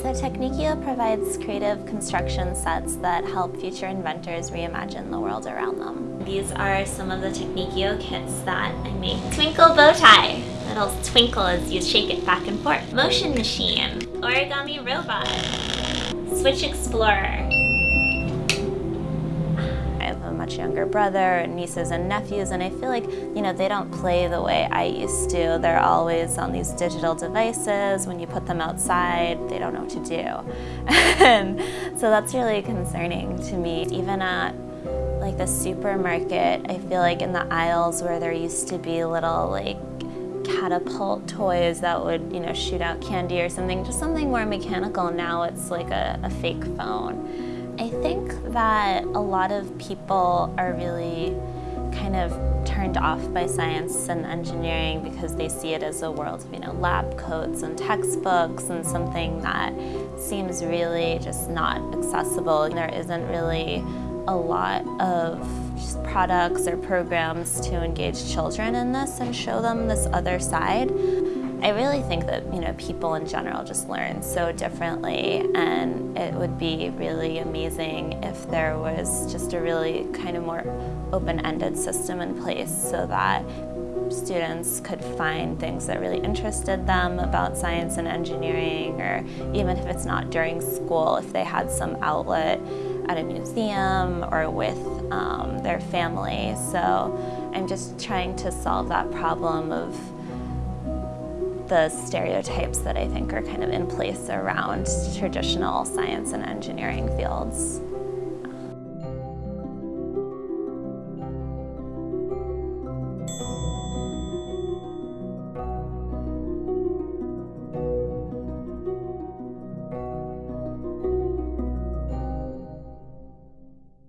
So Teknikio provides creative construction sets that help future inventors reimagine the world around them. These are some of the Teknikio kits that I make. Twinkle bow tie. It'll twinkle as you shake it back and forth. Motion machine. Origami robot. Switch explorer. Much younger brother and nieces and nephews and I feel like, you know, they don't play the way I used to. They're always on these digital devices. When you put them outside, they don't know what to do. and so that's really concerning to me. Even at like the supermarket, I feel like in the aisles where there used to be little like catapult toys that would, you know, shoot out candy or something, just something more mechanical. Now it's like a, a fake phone. I think that a lot of people are really kind of turned off by science and engineering because they see it as a world of you know lab coats and textbooks and something that seems really just not accessible. And there isn't really a lot of products or programs to engage children in this and show them this other side. I really think that you know people in general just learn so differently and it would be really amazing if there was just a really kind of more open-ended system in place so that students could find things that really interested them about science and engineering or even if it's not during school, if they had some outlet at a museum or with um, their family. So I'm just trying to solve that problem of the stereotypes that I think are kind of in place around traditional science and engineering fields.